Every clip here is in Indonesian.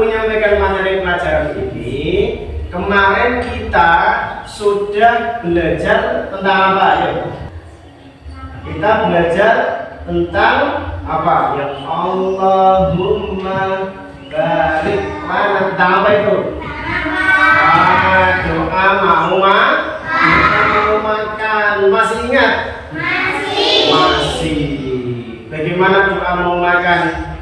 menyampaikan materi pelajaran ini, kemarin kita sudah belajar tentang apa? Ayo. Kita belajar tentang apa? Yang Allahumma barik mana tentang apa itu? Ah, doa mau doa mau makan. Masih ingat? Masih. Bagaimana doa mau makan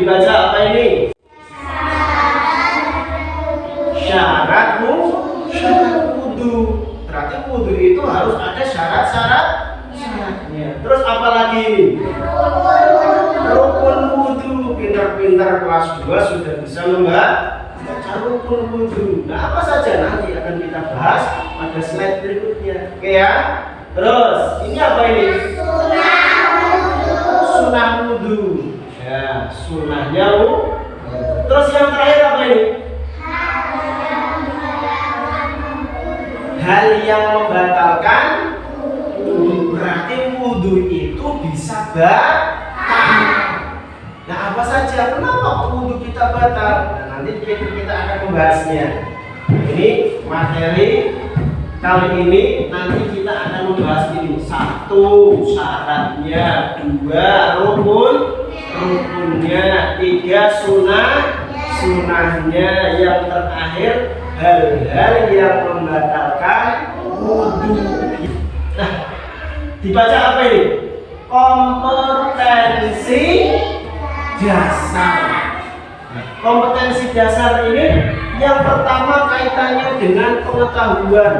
dibaca apa ini? Syarat syarat wudu. Berarti wudu itu harus ada syarat-syarat. Syaratnya. Terus apa lagi? Rukun wudhu pintar-pintar kelas 2 sudah bisa membaca rukun wudhu nah apa saja nanti akan kita bahas pada slide berikutnya. Oke ya? Terus ini apa ini? Sunnah wudhu ya sunnahnya wudhu terus yang terakhir apa ini hal yang membatalkan wudhu berarti wudhu itu bisa batal Nah apa saja? Kenapa wudhu kita batal? Nah, nanti kita akan membahasnya. Ini materi kali ini nanti kita akan membahas ini satu syaratnya, dua rukun rukunnya, tiga sunnah sunnahnya, yang terakhir hal-hal yang membatalkan wudhu. Nah dibaca apa ini? Kompetensi dasar. Nah, Kompetensi dasar ini yang pertama kaitannya dengan pengetahuan.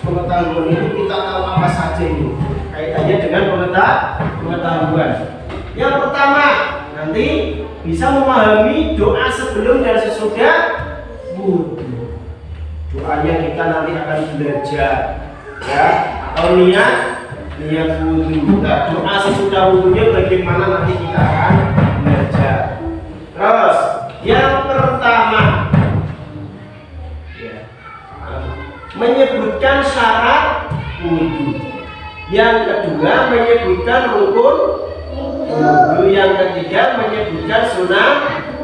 Pengetahuan itu kita tahu apa saja ini. Kaitannya dengan pengeta- pengetahuan. Yang pertama, nanti bisa memahami doa sebelum dan sesudah wudhu. Doanya kita nanti akan belajar ya atau niat niat wudhu. Nah, doa sesudah wudhunya bagaimana nanti kita akan belajar. Terus yang pertama ya, menyebutkan syarat wudhu. Yang kedua menyebutkan rukun wudhu. Yang ketiga menyebutkan sunnah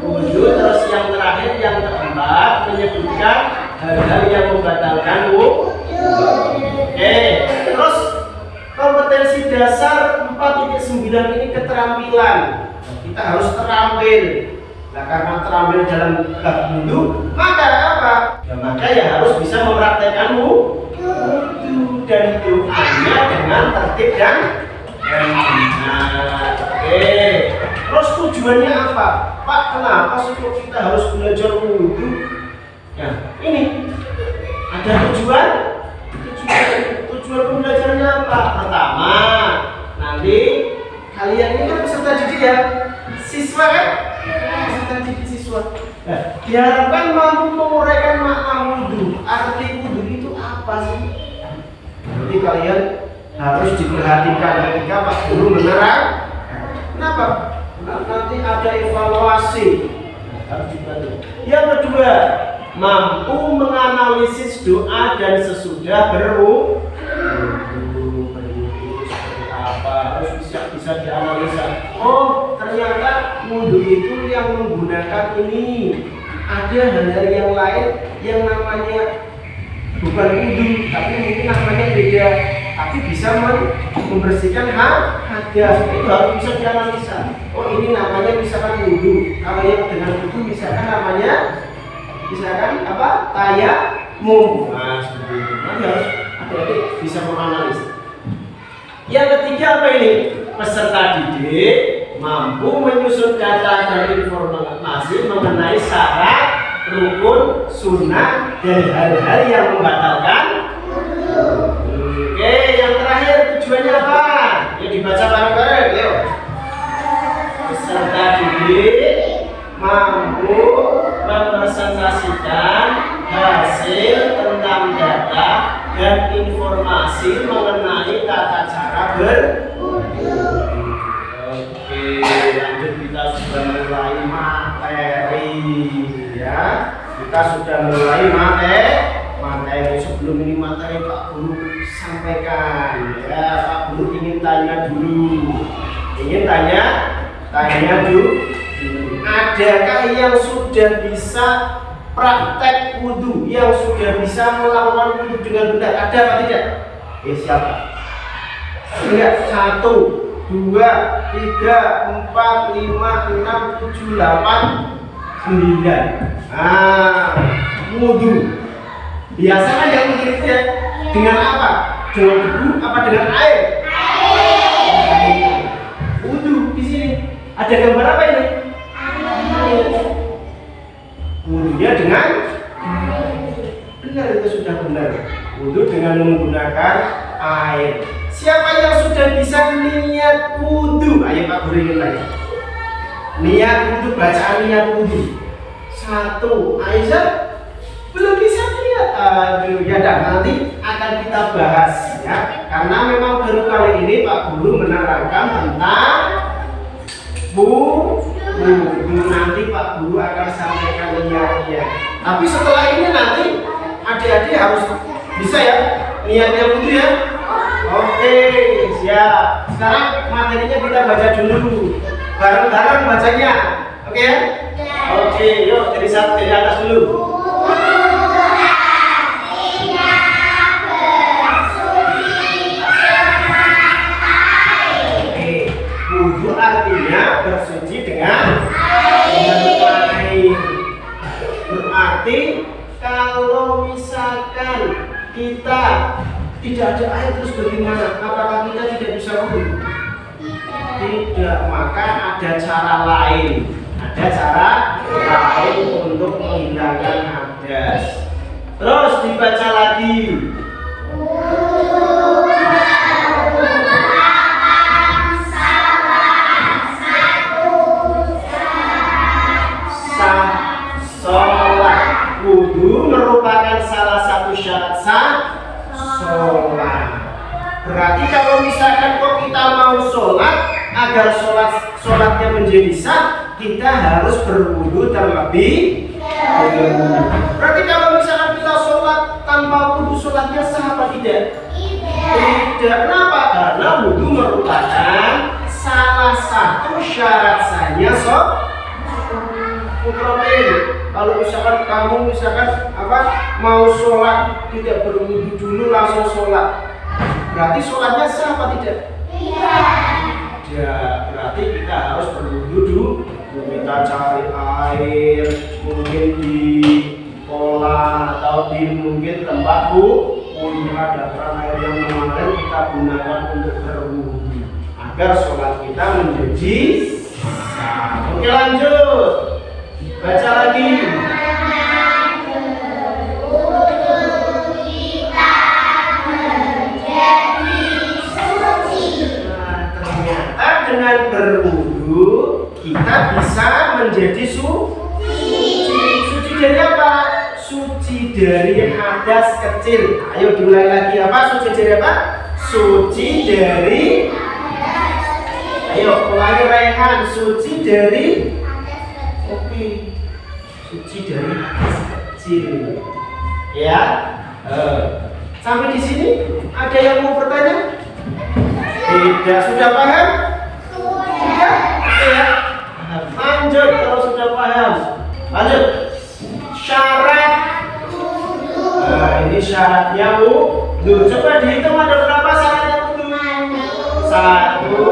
wudhu. Terus yang terakhir yang keempat menyebutkan hal-hal yang membatalkan wudhu. Oke, terus kompetensi dasar 4.9 ini keterampilan. Kita harus terampil. Nah, karena terampil dalam bab wudhu, maka apa? Ya, maka ya harus bisa mempraktekkan wudhu dan itu hanya dengan tertib dan benar. Terus tujuannya apa? Pak, kenapa sih kita harus belajar wudhu? Ya, ini ada tujuan tujuan tujuan pembelajarannya apa? Pertama, nanti kalian ini kan peserta didik ya, siswa kan? Peserta didik siswa. Nah, diharapkan mampu menguraikan makna wudhu. Arti wudhu itu apa sih? Jadi kalian harus diperhatikan ketika Pak Guru menerang. Kenapa? Nanti ada evaluasi. Yang kedua, mampu menganalisis doa dan sesudah berwudu apa? Harus bisa bisa dianalisa. Oh ternyata wudhu itu yang menggunakan ini. Ada hal-hal yang lain yang namanya bukan wudhu tapi mungkin namanya beda tapi bisa membersihkan ha hadas itu harus bisa dianalisa. Oh ini namanya misalkan wudhu. Kalau yang dengan wudhu misalkan namanya misalkan apa? Tayamum. Nah seperti itu. Harus adik-adik bisa menganalisa yang ketiga apa ini? Peserta didik mampu menyusun data dan informasi mengenai syarat rukun sunnah dan hal-hal yang membatalkan terakhir tujuannya apa? Ya dibaca bareng-bareng yuk. Peserta didik mampu mepresentasikan hasil tentang data dan informasi mengenai tata cara ber Oke, lanjut kita sudah mulai materi ya. Kita sudah mulai materi materi sebelum ini materi Pak Guru sampaikan ya. Pak Guru ingin tanya dulu. Ingin tanya tanya dulu. Adakah yang sudah bisa praktek wudhu yang sudah bisa melakukan wudhu dengan benar ada apa tidak? Eh siapa? Lihat satu, dua, tiga, empat, lima, enam, tujuh, delapan, sembilan. Ah, wudhu. Biasa kan yang mungkin itu ya dengan apa? Dengan debu apa dengan air? Air. Wudhu di sini ada gambar apa ini? Wudhunya dengan benar itu sudah benar. Wudhu dengan menggunakan air. Siapa yang sudah bisa niat wudhu? Ayo Pak Guru lagi. Niat wudhu, bacaan niat wudhu. Satu, Aisyah belum bisa niat. Aduh, ya dah nanti akan kita bahas ya. Karena memang baru kali ini Pak Guru menerangkan tentang wudhu. Nanti Pak Guru akan sampaikan niatnya. Tapi setelah ini nanti adik-adik harus bisa ya niatnya wudhu ya. Oke, siap. Sekarang materinya kita baca dulu. Bareng-bareng bacanya. Oke ya? Oke, yuk dari satu dari atas dulu. Kita harus dulu. Kita cari air, mungkin di kolam atau di mungkin tempat bu, punya ada keran air yang mengalir kita gunakan untuk berwudhu agar sholat kita menjadi sah. Oke lanjut, baca lagi. Dengan berwudhu kita bisa menjadi su suci. Suci dari apa? Suci dari hadas kecil. Ayo diulangi lagi apa? Suci dari apa? Suci dari Ayo ulangi Rehan. Suci dari Oke. Suci dari hadas kecil. Ya. Eh, sampai di sini ada yang mau bertanya? Tidak, sudah paham? Ya. Lanjut kalau sudah paham. Lanjut. Syarat. Nah, ini syaratnya wudhu. Coba dihitung ada berapa syaratnya wudhu? Satu.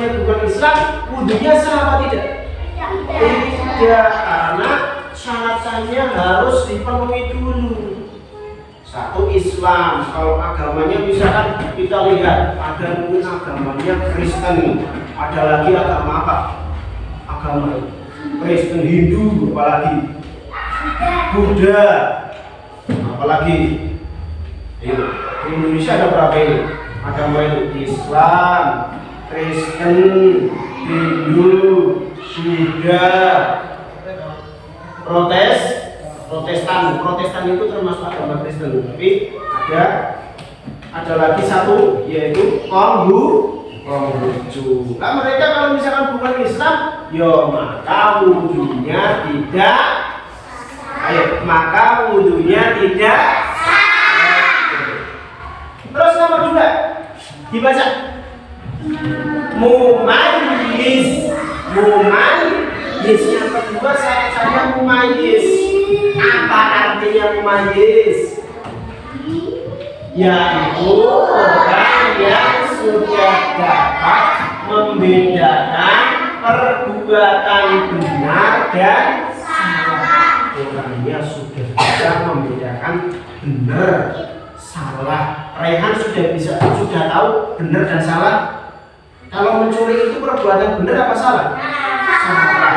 Agamanya bukan Islam, wudhunya sah apa tidak? Tidak, karena syarat sahnya harus dipenuhi dulu. Satu Islam, kalau agamanya misalkan kita lihat ada mungkin agamanya Kristen, ada lagi agama apa? Agama Kristen, Hindu, apalagi? Buddha, apalagi? Ayo, di Indonesia ada berapa ini? Agama itu Islam, Kristen, Hindu, Buddha, Protes, Protestan. Protestan itu termasuk agama Kristen, tapi ada ada lagi satu yaitu Konghu Konghucu. Nah mereka kalau misalkan bukan Islam, yo maka wudhunya tidak Ayo, maka wudhunya tidak Terus nomor dua dibaca Mumayyiz. Mumayyiz. Yang kedua saya saya mumayyiz. Apa artinya mumayyiz? Yaitu orang yang sudah dapat membedakan perbuatan benar dan salah. Orangnya sudah bisa membedakan benar salah. Rehan sudah bisa sudah tahu benar dan salah kalau mencuri itu perbuatan benar apa salah? Salah.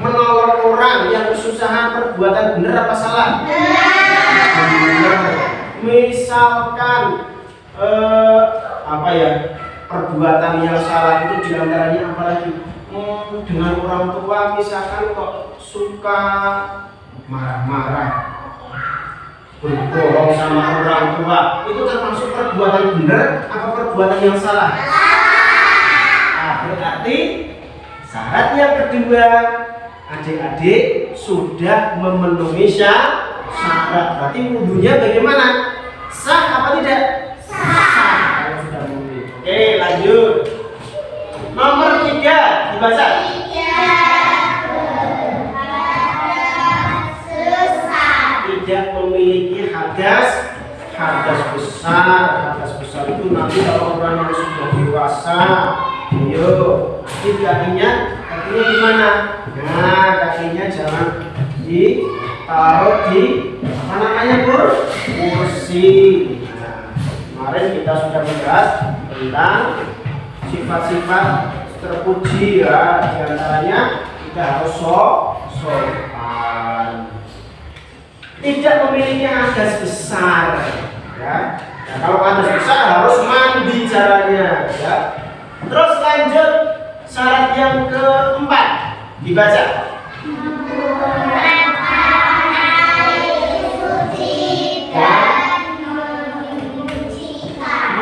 Menolong orang yang kesusahan perbuatan benar apa salah? Benar. Misalkan eh, apa ya perbuatan yang salah itu di antaranya apalagi hmm, dengan orang tua misalkan kok suka marah-marah berbohong sama orang tua itu termasuk perbuatan benar apa perbuatan yang salah? Berarti syarat yang kedua adik-adik sudah memenuhi syarat. Berarti wudhunya bagaimana? sah apa tidak? sah. Sudah memenuhi. Oke lanjut. Nomor tiga dibaca. Tidak memiliki hadas. Hadas besar. Hadas besar itu nanti kalau orang yang sudah dewasa ayo ini kakinya kakinya gimana nah kakinya jangan ditaruh di apa namanya bu. Kursi. Nah, kemarin kita sudah membahas tentang sifat-sifat terpuji ya. Di antaranya kita harus sok sopan tidak memiliki hadas besar ya. Nah, kalau Anda susah harus mandi caranya ya. Terus lanjut syarat yang keempat dibaca.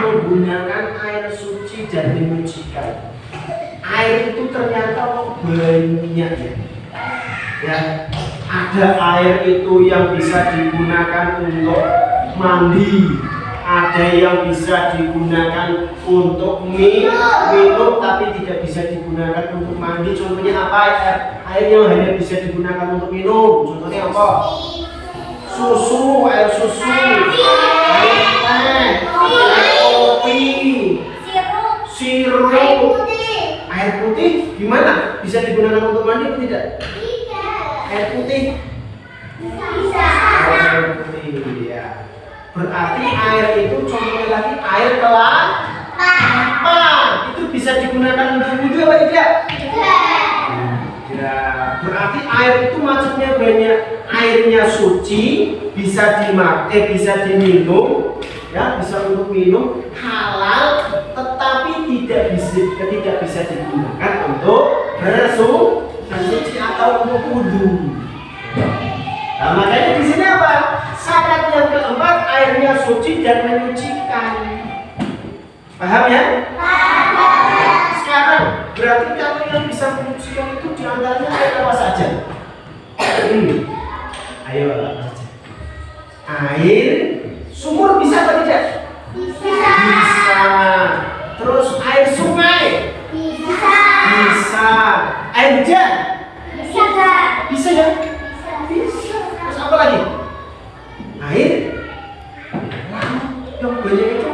Menggunakan air suci dan menyucikan. Air itu ternyata banyak ya. Ya, ada air itu yang bisa digunakan untuk mandi, ada yang bisa digunakan untuk minum, minum tapi tidak bisa digunakan untuk mandi. Contohnya apa ya? Air yang hanya bisa digunakan untuk minum. Contohnya apa? Susu, air susu, air teh, air kopi, sirup, air putih. Gimana? Bisa digunakan untuk mandi atau tidak? Air putih. Air putih, ya. Berarti air itu contohnya lagi air kelapa. Itu bisa digunakan untuk wudhu apa tidak? Ya, berarti air itu maksudnya banyak airnya suci, bisa dimakai, bisa diminum, ya bisa untuk minum halal, tetapi tidak bisa tidak bisa digunakan untuk bersu bersuci atau untuk wudhu. Nah, makanya di sini apa? Syarat yang keempat airnya suci dan menyucikan. Paham ya? Sekarang berarti kalau yang bisa menyucikan itu di antaranya air apa saja? Hmm. Ayo apa saja? Air sumur bisa atau tidak? Bisa. Terus air sungai bisa. Air hujan bisa ya? Bisa. Terus apa lagi? Air? Yang itu.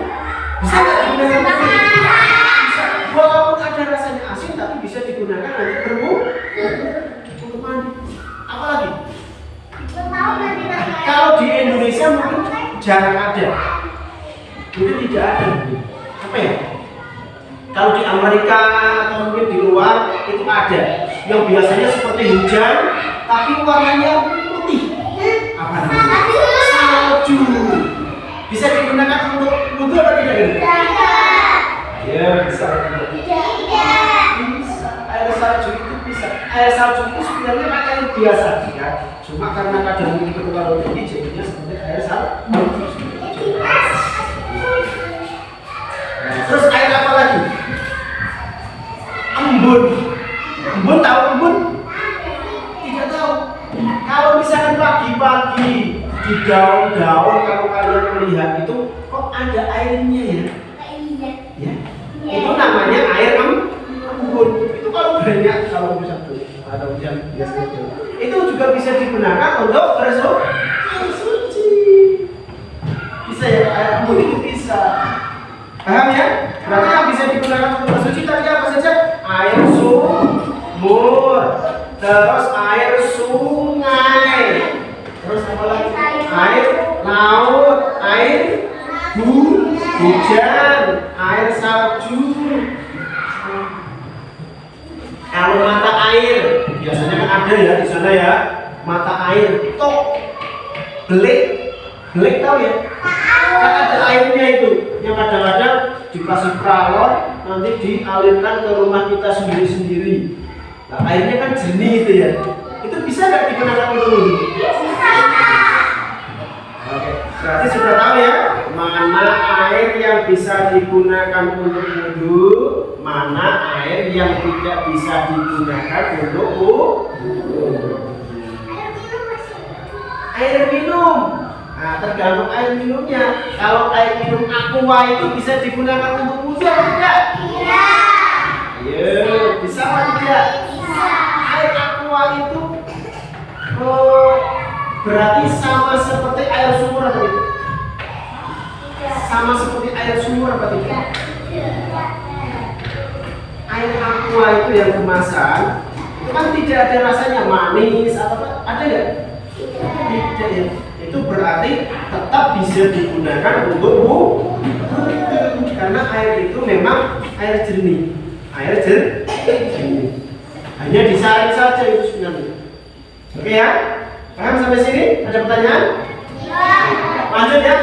Bisa nggak digunakan bisa. Ada rasanya asin tapi bisa digunakan untuk untuk mandi apa lagi? Kalau di Indonesia jarang ada. Mungkin tidak ada. Ya? Kalau di Amerika atau mungkin di luar itu ada. Yang biasanya seperti hujan tapi warnanya putih apa namanya salju bisa digunakan untuk wudhu atau tidak ini? Ya bisa. Bisa. Air salju itu bisa. Air salju itu sebenarnya pakaian biasa ya. Cuma karena kadar ini terlalu tinggi jadinya seperti air salju. Terus air apa lagi? Embun. Embun tahu embun? Tidak tahu. Misalkan pagi-pagi di daun-daun kalau kalian melihat itu kok ada airnya ya? Ya. Itu namanya air em- embun. Itu kalau banyak kalau misalkan ada hujan biasanya itu. Itu juga bisa digunakan untuk bersuci. Bisa ya air embun itu bisa. Paham ya? Berarti yang bisa digunakan untuk bersuci tadi apa saja? Air sumur, terus air sungai, terus apa lagi? Air laut, air hu- hujan, air salju. Kalau mata air, biasanya kan ada ya di sana ya, mata air tok belik, belik tahu ya? Kan ada airnya itu, yang kadang-kadang dikasih peralon, nanti dialirkan ke rumah kita sendiri-sendiri. Nah, airnya kan jernih itu ya. Itu bisa nggak digunakan untuk wudhu? Oke, berarti sudah tahu ya mana air yang bisa digunakan untuk wudhu, mana air yang tidak bisa digunakan untuk wudhu. Air minum, nah tergantung air minumnya. Kalau air minum aqua itu bisa digunakan untuk wudhu atau tidak? Ayo, bisa atau tidak? Aqua itu oh, berarti sama seperti air sumur atau tidak? Sama seperti air sumur apa tidak? Air aqua itu yang kemasan itu kan tidak ada rasanya manis atau apa? Ada nggak? Tidak ya. Itu berarti tetap bisa digunakan untuk wudhu karena air itu memang air jernih. Air jer- jernih. Hanya disaring saja itu sebenarnya. Oke ya? Paham sampai sini? Ada pertanyaan? Lanjut ya?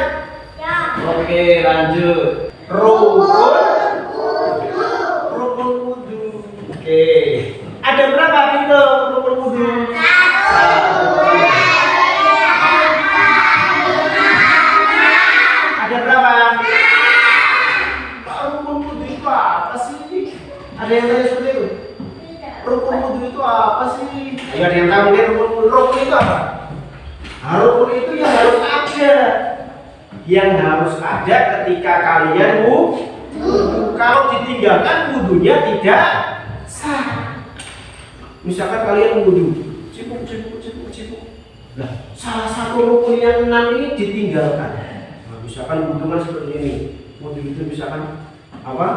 Oke, lanjut. Rukun apa? Rukun itu yang harus ada. Yang harus ada ketika kalian wudu. Kalau ditinggalkan wudunya tidak sah. Misalkan kalian wudu, cipuk cipuk cipuk cipuk. Nah, salah satu rukun yang enam ini ditinggalkan. Nah, misalkan wudu kan seperti ini. Wudu itu misalkan apa?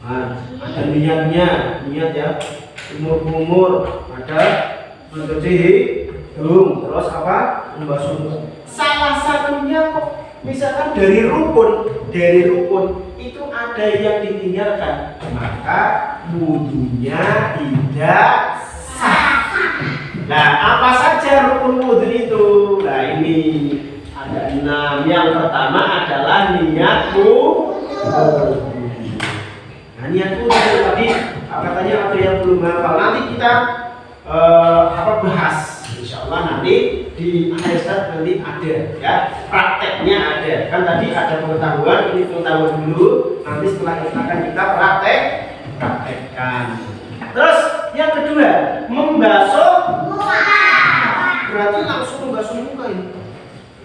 Nah, ada niatnya, niat ya. Umur-umur, ada mencuci hidung, terus apa? Membasuh. Salah satunya kok misalkan dari rukun, dari rukun itu ada yang ditinggalkan, maka wudhunya tidak sah. Nah, apa saja rukun wudhu itu? Nah, ini ada enam. Yang pertama adalah niat wudhu. Nah, niat wudhu tadi katanya ada yang belum hafal. Nanti kita eh, apa bahas. Insya Allah nanti di akhir nanti ada ya prakteknya ada. Kan tadi ada pengetahuan, ini pengetahuan dulu. Nanti setelah itu akan kita praktek praktekkan. Terus yang kedua membasuh berarti langsung membasuh muka ini.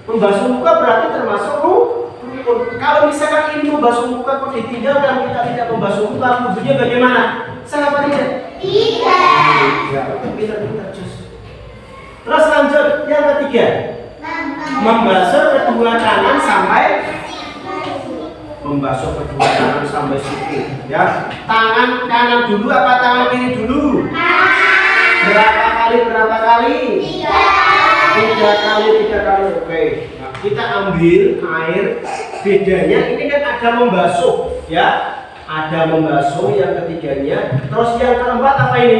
Membasuh muka berarti termasuk rukun. Kalau misalkan ini membasuh muka kok ditinggalkan kita tidak membasuh muka, wudhunya bagaimana? Salah tidak? Terus lanjut yang ketiga, membasuh kedua tangan sampai membasuh kedua tangan sampai siku. Ya, tangan kanan dulu apa tangan kiri dulu? Berapa kali? Berapa kali? Tiga kali, tiga kali. Oke. Nah, kita ambil air. Bedanya ini kan ada membasuh, ya. Ada membasuh yang ketiganya. Terus yang keempat apa ini?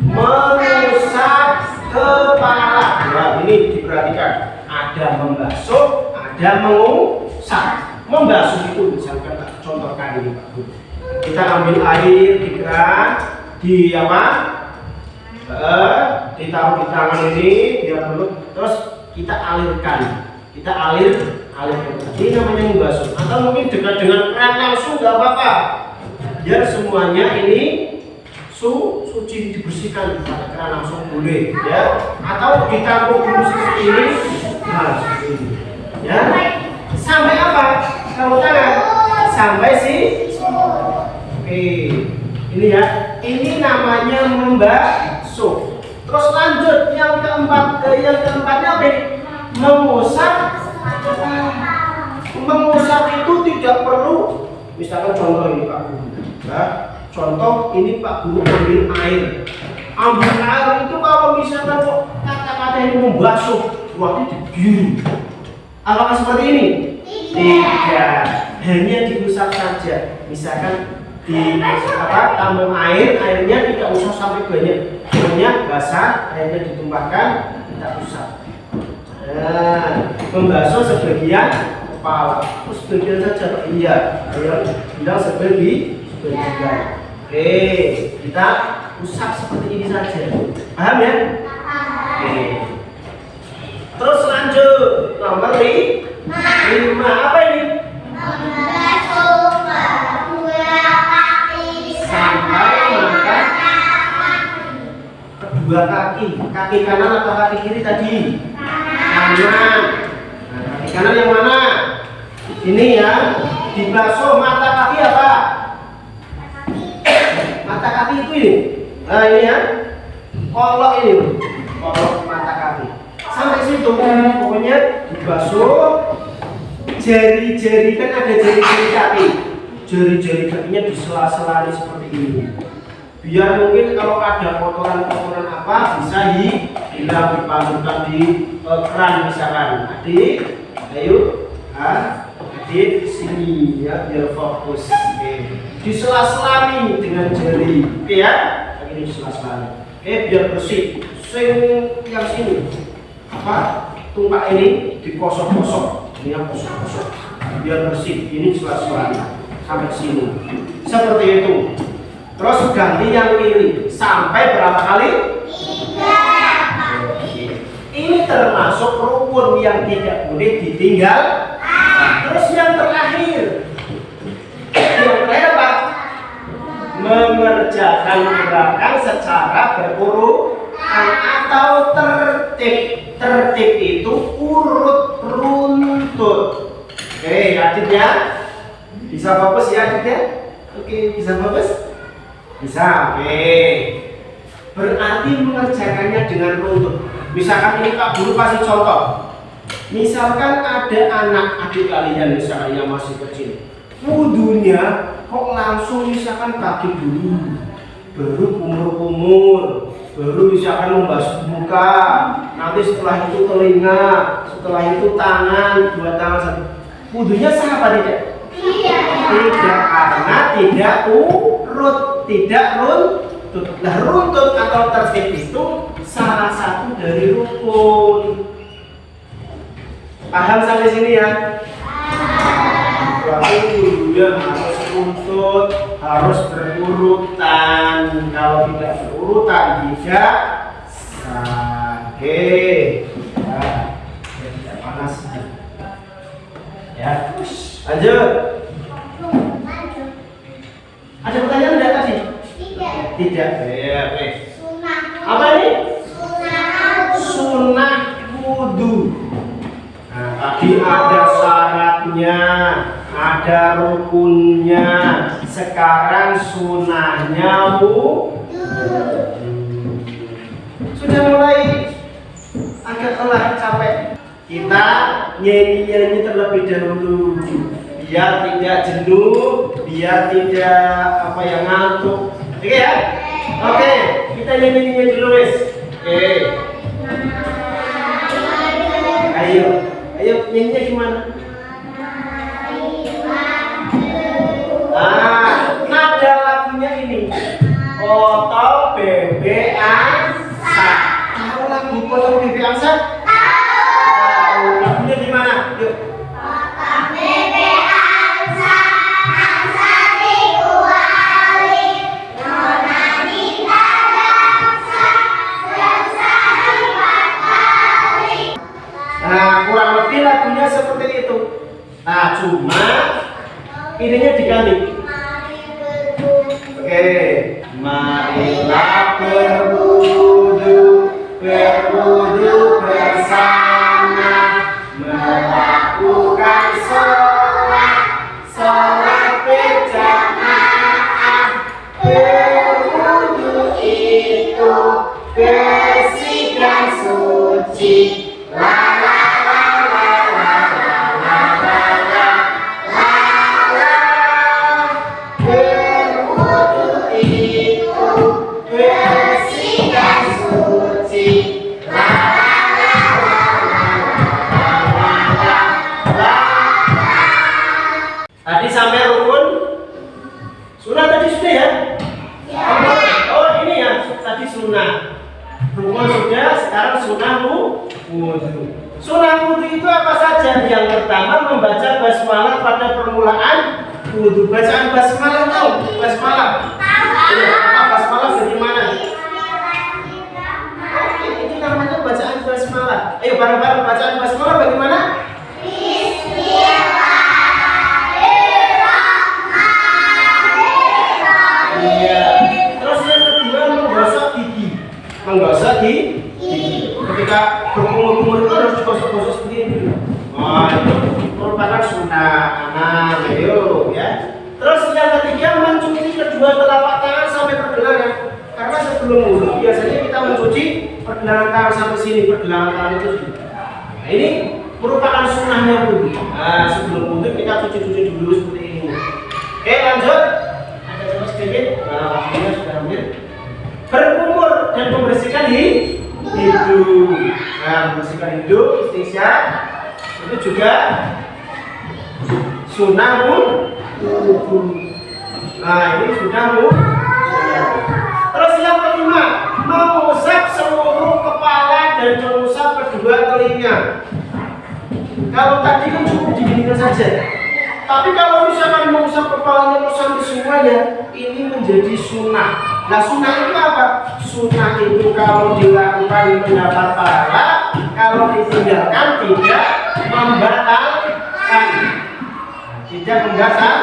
Mengusap kepala. Nah, ini diperhatikan. Ada membasuh, ada mengusap. Membasuh itu misalkan tak contohkan ini Pak Bu. Kita ambil air di keran, di apa? Eh, ditaruh di tangan ini biar dulu terus kita alirkan kita alir ini namanya membasuh atau mungkin dekat dengan keran langsung nggak apa-apa. Biar semuanya ini su suci dibersihkan pada keran langsung boleh ya. Atau ditaruh dulu ini seperti ini ya. Sampai apa? Kalau tangan. Sampai si oke ini ya. Ini namanya membasuh terus lanjut yang keempat eh, yang keempatnya apa mengusap mengusap itu tidak perlu misalkan contoh ini Pak. Guru ya contoh ini Pak Guru ambil air. Ambil air itu kalau misalkan kok kata-kata ini membasuh waktu dibiru apakah seperti ini? Tidak hanya diusap saja. Misalkan di apa tampung air airnya tidak usah sampai banyak. Hanya basah airnya ditumpahkan kita usap nah membasuh sebagian kepala. Terus sebagian saja Pak. Iya. Ayo bilang sebagi sebagian oke kita usap seperti ini saja. Paham ya? Oke. Terus lanjut. Nomor lima. Apa ini? Sampai makan kedua kaki. Kaki kanan atau kaki kiri tadi kanan kaki kanan yang mana? Ini ya dibasuh mata kaki apa? Mata kaki itu ini. Nah ini ya. Kolok ini. Kolok mata kaki. Sampai situ pokoknya dibasuh jari-jari kan ada jari-jari kaki. Jari-jari kakinya di sela-sela ini seperti ini. Biar mungkin kalau ada kotoran-kotoran apa bisa hilang dipantulkan di keran misalkan. Adik ayo. Ah adik sini. Ya biar fokus. Oke. Di dengan jari. Oke ya? Ini di sela-sela oke biar bersih. Sing yang sini. Apa? Tumpak ini dikosok-kosok. Ini yang kosong-kosong biar bersih. Ini suara-suara sampai sini. Seperti itu. Terus ganti yang kiri sampai berapa kali ini termasuk rukun yang tidak boleh ditinggal. Nah, terus yang terakhir. Yang terakhir apa? Mengerjakan gerakan secara berurutan atau tertib tertib itu urut runtut oke adit ya bisa fokus ya adit ya oke bisa fokus bisa oke berarti mengerjakannya dengan runtut misalkan ini kak guru kasih contoh. Misalkan ada anak adik kalian misalnya yang masih kecil wudhunya kok langsung misalkan kaki dulu. Baru kumur-kumur baru misalkan membasuh muka nanti setelah itu telinga setelah itu tangan dua tangan satu. Wudhunya sah apa tidak? tidak karena tidak urut tidak runtut nah runtut atau tertib itu salah satu dari rukun. Paham sampai sini ya? Berarti wudhunya harus runtut harus berurutan. Kalau tidak berurutan tidak nah, biar tidak panas. Ya. Lanjut. Ada pertanyaan enggak tadi tidak ya apa ini? Sunnah. Wudhu nah tadi ada syaratnya ada rukunnya. Sekarang sunnahnya wudhu sudah mulai agak telah capek. Kita nyanyi-nyanyi terlebih dahulu. Biar tidak jenuh biar tidak apa yang ngantuk oke ya? Oke kita nyanyi-nyanyi dulu wes oke. Ayo. Ayo nyanyinya gimana? Ah bebek angsa. Tahu lagu foto bebek angsa diganti. Oke, marilah berwudu, berwudu bersama, melakukan sholat, sholat berjamaah. Berwudu itu bersih dan suci. La pertama membaca basmalah pada permulaan wudhu. Bacaan basmalah tahu? Basmalah. Iya, apa basmalah dari mana? Itu namanya bacaan basmalah. Ayo bareng-bareng bacaan basmalah bagaimana? Pergelangan tangan sampai sini, pergelangan tangan itu sini. Nah, ini merupakan sunnahnya wudhu. Nah, sebelum wudhu kita cuci-cuci dulu seperti ini. Oke, lanjut. Ada coba sedikit. Nah, waktunya sudah hampir. Berkumur dan membersihkan hi- hidung. Nah, membersihkan hidung, istinsyaq itu juga sunnah wudhu. Nah, ini sudah wudhu. Terus yang kelima, dan mengusap kedua telinga. Kalau tadi kan cukup diginikan saja. Tapi kalau misalkan mau usap kepalanya sampai semuanya, ini menjadi sunnah. Nah sunnah itu apa? Sunnah itu kalau dilakukan mendapat pahala, kalau ditinggalkan tidak membatalkan. Tidak membatalkan.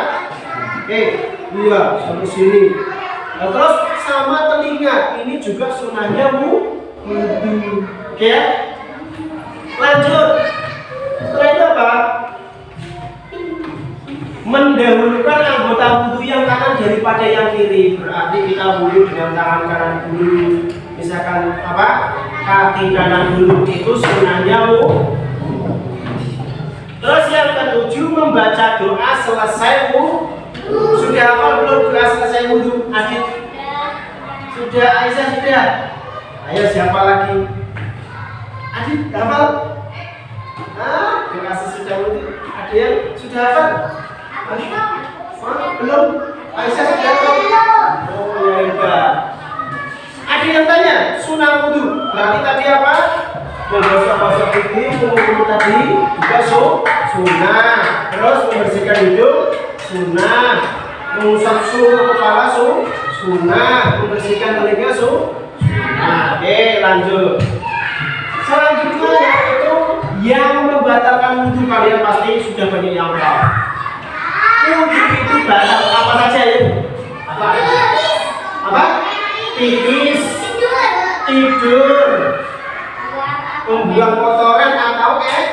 Oke, iya sampai sini. Nah, terus sama telinga, ini juga sunnahnya mu. Oke ya? Lanjut. Setelah itu apa? mendahulukan anggota wudhu yang kanan daripada yang kiri. Berarti kita wudhu dengan tangan kanan dulu. Misalkan apa? Kaki kanan dulu. Itu sunnahnya wudhu terus yang ketujuh membaca doa selesai wudhu sudah apa belum? Doa selesai wudhu. Adit sudah Aisyah sudah ayo siapa lagi Adit hafal ah doa sesudah wudhu ada yang sudah hafal belum? Aisyah sudah tahu? Oh ya enggak. Ada yang tanya, sunnah wudhu. Berarti tadi apa? Membasuh-basuh pipi, mengukur tadi juga su. Terus membersihkan hidung, sunnah. Mengusap suhu kepala su. Membersihkan telinga su, sunnah. Oke, lanjut. Selanjutnya yaitu yang membatalkan wudhu kalian pasti sudah banyak yang tahu wudhu itu batal apa saja ya? Apa? Apa? Pipis, tidur, membuang kotoran atau eh,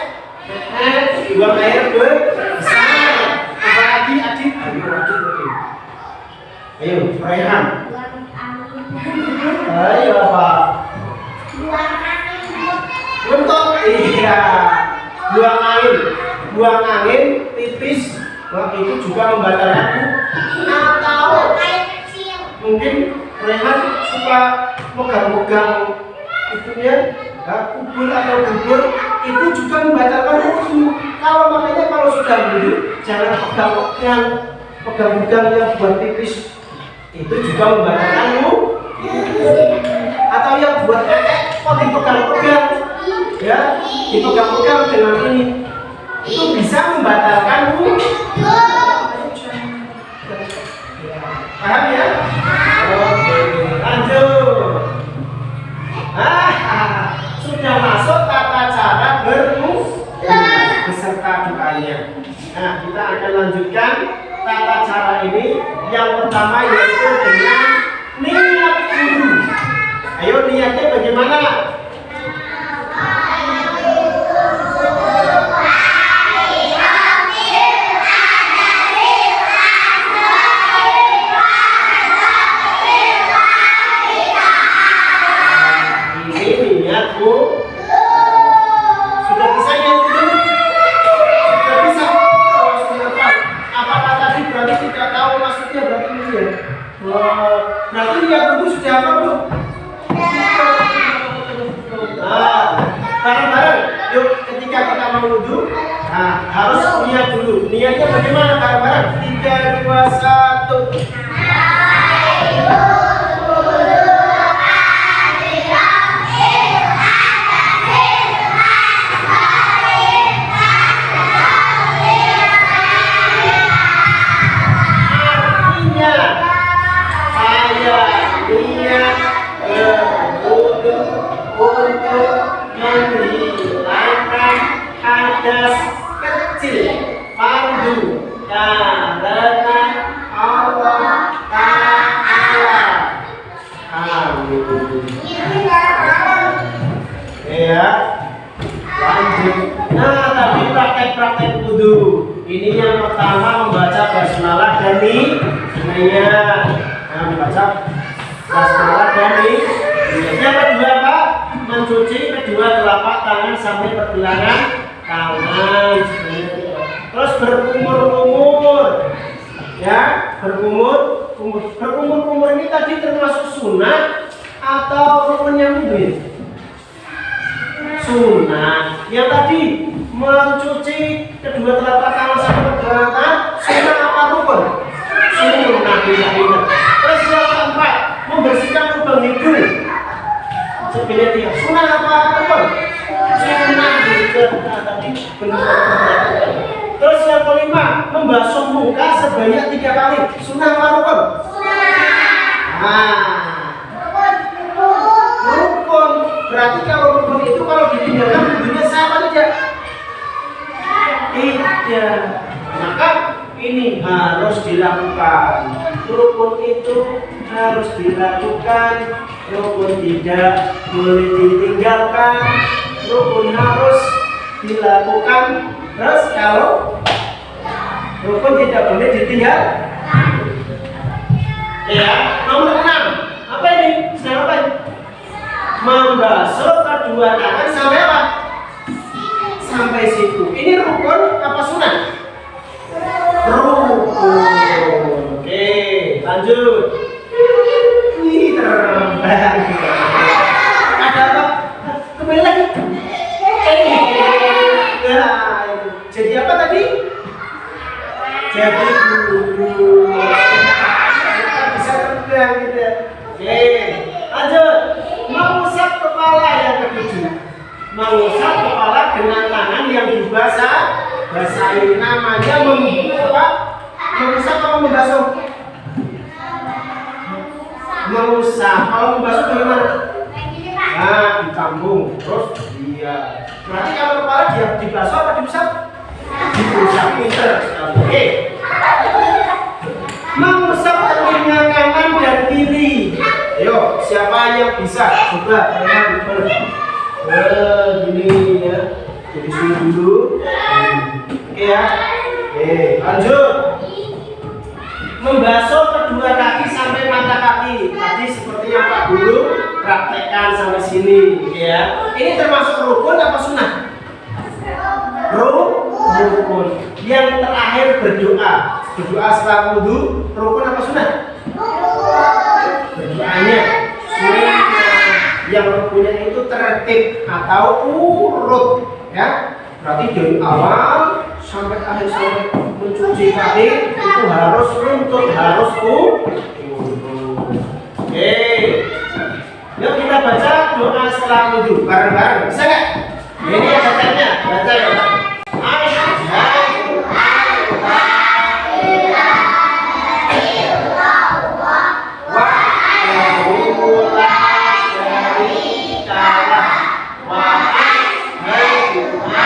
buang air besar. Apa lagi adik? Ayo, Rehan. Ayo apa? Untuk iya, buang angin, buang angin, pipis, Nah, itu juga membatalkan atau mungkin Rehan suka megang-megang itunya ya, kubur atau bubur itu juga membatalkan wudhu kalau makanya kalau sudah wudhu jangan pegang-pegang pegang-pegang yang buat pipis itu juga membatalkan atau yang buat ekek kok dipegang-pegang ya dipegang-pegang dengan ini. Itu bisa membatalkan wudhu paham ya? Oke lanjut. Ah sudah masuk tata cara berwudhu beserta doanya. Nah kita akan lanjutkan tata cara ini. Yang pertama yaitu dengan niat wudhu ayo niatnya bagaimana wudhu nah harus niat dulu. Niatnya bagaimana bareng-bareng tiga dua satu. Artinya Terus yang kelima, membasuh muka sebanyak tiga kali. Sunnah apa rukun? Sunnah. Nah, rukun. Berarti kalau rukun itu kalau ditinggalkan dunia sama saja? Tidak. Maka ini harus dilakukan. Rukun itu harus dilakukan. Rukun tidak boleh ditinggalkan. Rukun harus dilakukan. Terus kalau rukun tidak boleh ditinggal. Ya, nomor enam. Apa ini? Sedang apa ini? Membasuh kedua tangan sampai apa? Sampai situ. Ini rukun apa sunnah? Rukun. Oke, lanjut. Wih, terbang. Ada apa? Kembali lagi. Nah, itu. jadi apa tadi? Jadi guru. Bisa terbang gitu. ya. Oke, lanjut. Mengusap kepala yang ketujuh. Mengusap kepala dengan tangan yang dibasah basahi namanya mem apa? Mengusap apa membasuh? Mengusap. Kalau membasuh bagaimana? Nah, dicambung. Terus iya. Berarti kalau kepala dia dibasuh apa diusap? Pinter. Oke. Mengusap telinga kanan dan kiri. Ayo, siapa yang bisa? Coba kalian ber. Eh, gini ya. Jadi sini dulu. Oke ya. Oke, lanjut. Membasuh kedua kaki sampai mata kaki. Tadi seperti yang Pak Guru praktekkan sampai sini, ya. Ini termasuk rukun apa sunnah? Ru- Rukun. Yang terakhir berdoa. Berdoa setelah wudhu, rukun apa sunnah? Berdoanya sunnah. Yang rukunnya itu tertib atau urut, ya. Berarti dari awal sampai akhir sampai mencuci kaki itu harus runtut, harus urut. Oke. Yuk kita baca doa setelah wudhu bareng-bareng. Bisa nggak? Ini ya bacanya. Baca ya. Amen.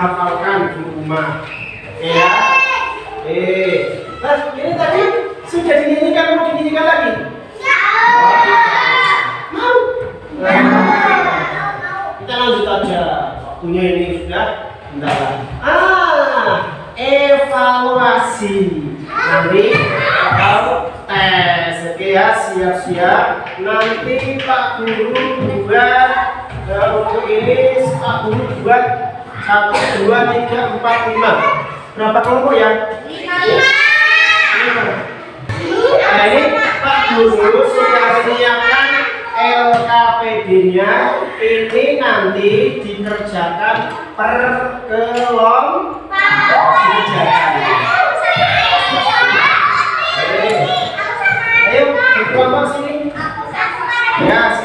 Dihafalkan di rumah. Berapa kelompok ya? Lima. Nah ini Pak Guru sudah menyiapkan LKPD-nya ini nanti dikerjakan per kelompok. Ayo kelompok sini. Ya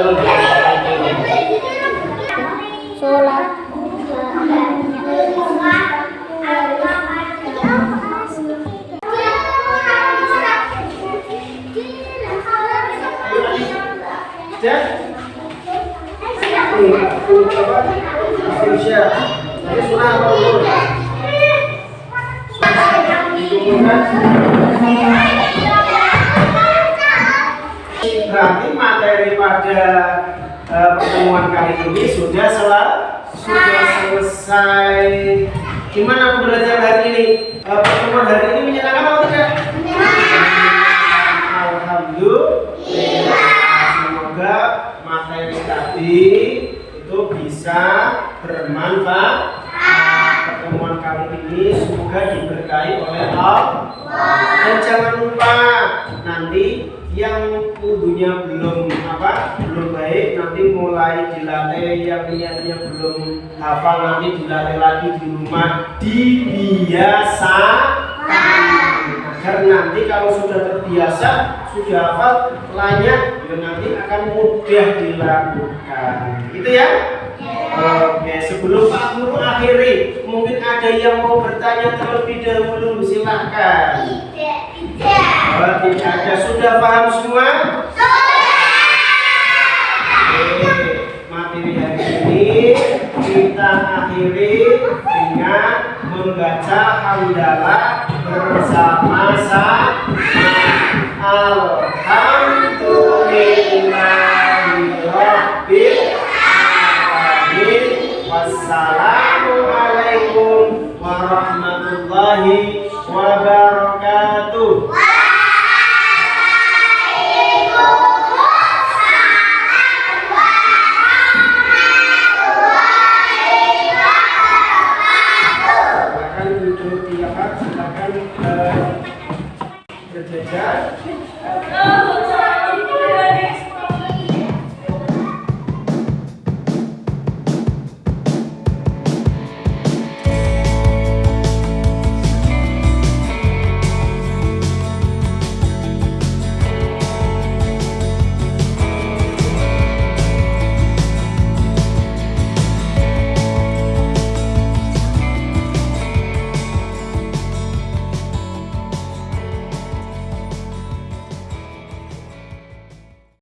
Hallelujah. terlebih dahulu? silahkan Tidak, tidak. Tidak ada. Sudah paham semua? Sudah. materi hari ini kita akhiri dengan membaca hamdalah bersama-sama. Alhamdulillahirobbil alamin. Wassalamualaikum warahmatullahi स्वर्गा